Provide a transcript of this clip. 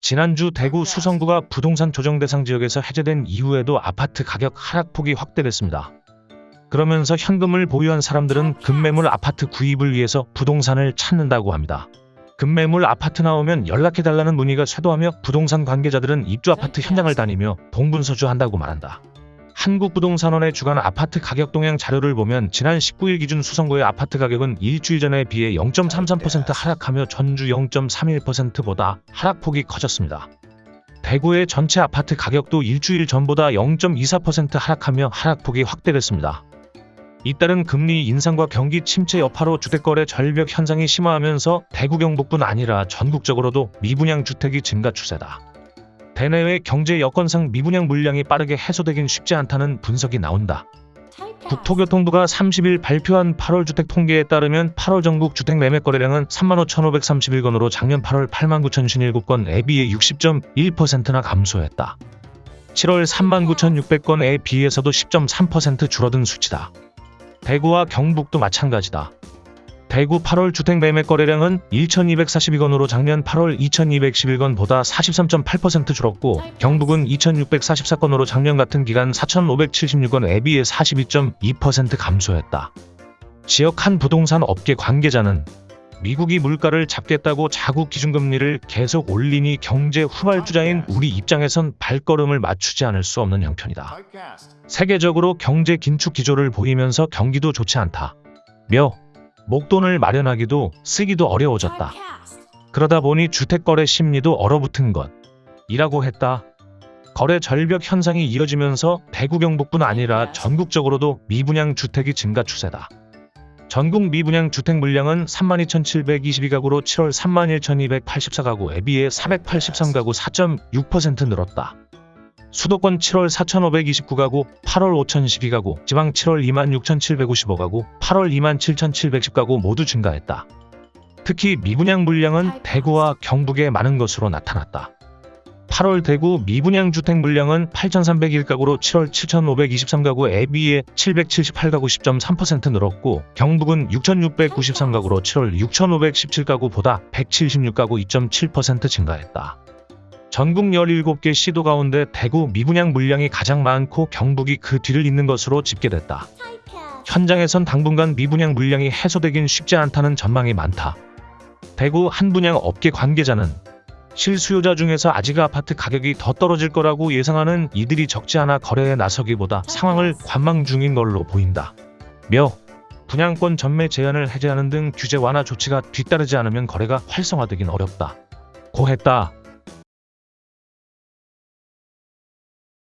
지난주 대구 수성구가 부동산 조정 대상 지역에서 해제된 이후에도 아파트 가격 하락폭이 확대됐습니다. 그러면서 현금을 보유한 사람들은 급매물 아파트 구입을 위해서 부동산을 찾는다고 합니다. 급매물 아파트 나오면 연락해달라는 문의가 쇄도하며 부동산 관계자들은 입주 아파트 현장을 다니며 동분서주한다고 말한다. 한국부동산원의 주간 아파트 가격 동향 자료를 보면 지난 19일 기준 수성구의 아파트 가격은 일주일 전에 비해 0.33% 하락하며 전주 0.31%보다 하락폭이 커졌습니다. 대구의 전체 아파트 가격도 일주일 전보다 0.24% 하락하며 하락폭이 확대됐습니다. 잇따른 금리 인상과 경기 침체 여파로 주택거래 절벽 현상이 심화하면서 대구 경북뿐 아니라 전국적으로도 미분양 주택이 증가 추세다. 대내외 경제 여건상 미분양 물량이 빠르게 해소되긴 쉽지 않다는 분석이 나온다. 국토교통부가 30일 발표한 8월 주택 통계에 따르면 8월 전국 주택 매매 거래량은 35,531건으로 작년 8월 89,057건에 비해 60.1%나 감소했다. 7월 39,600건에 비해서도 10.3% 줄어든 수치다. 대구와 경북도 마찬가지다. 대구 8월 주택 매매 거래량은 1,242건으로 작년 8월 2,211건보다 43.8% 줄었고 경북은 2,644건으로 작년 같은 기간 4,576건에 비해 42.2% 감소했다. 지역 한 부동산 업계 관계자는 미국이 물가를 잡겠다고 자국 기준금리를 계속 올리니 경제 후발주자인 우리 입장에선 발걸음을 맞추지 않을 수 없는 형편이다. 세계적으로 경제 긴축 기조를 보이면서 경기도 좋지 않다. 며 목돈을 마련하기도 쓰기도 어려워졌다. 그러다 보니 주택거래 심리도 얼어붙은 것. 이라고 했다. 거래 절벽 현상이 이어지면서 대구 경북뿐 아니라 전국적으로도 미분양 주택이 증가 추세다. 전국 미분양 주택 물량은 32,722가구로 7월 31,284가구에 비해 483가구 4.6% 늘었다. 수도권 7월 4,529가구, 8월 5,012가구, 지방 7월 26,755가구, 8월 27,710가구 모두 증가했다. 특히 미분양 물량은 대구와 경북에 많은 것으로 나타났다. 8월 대구 미분양 주택 물량은 8,301가구로 7월 7,523가구에 비해 778가구 10.3% 늘었고 경북은 6,693가구로 7월 6,517가구보다 176가구 2.7% 증가했다. 전국 17개 시도 가운데 대구 미분양 물량이 가장 많고 경북이 그 뒤를 잇는 것으로 집계됐다. 현장에선 당분간 미분양 물량이 해소되긴 쉽지 않다는 전망이 많다. 대구 한 분양 업계 관계자는 실수요자 중에서 아직 아파트 가격이 더 떨어질 거라고 예상하는 이들이 적지 않아 거래에 나서기보다 상황을 관망 중인 걸로 보인다. 며 분양권 전매 제한을 해제하는 등 규제 완화 조치가 뒤따르지 않으면 거래가 활성화되긴 어렵다. 고 했다.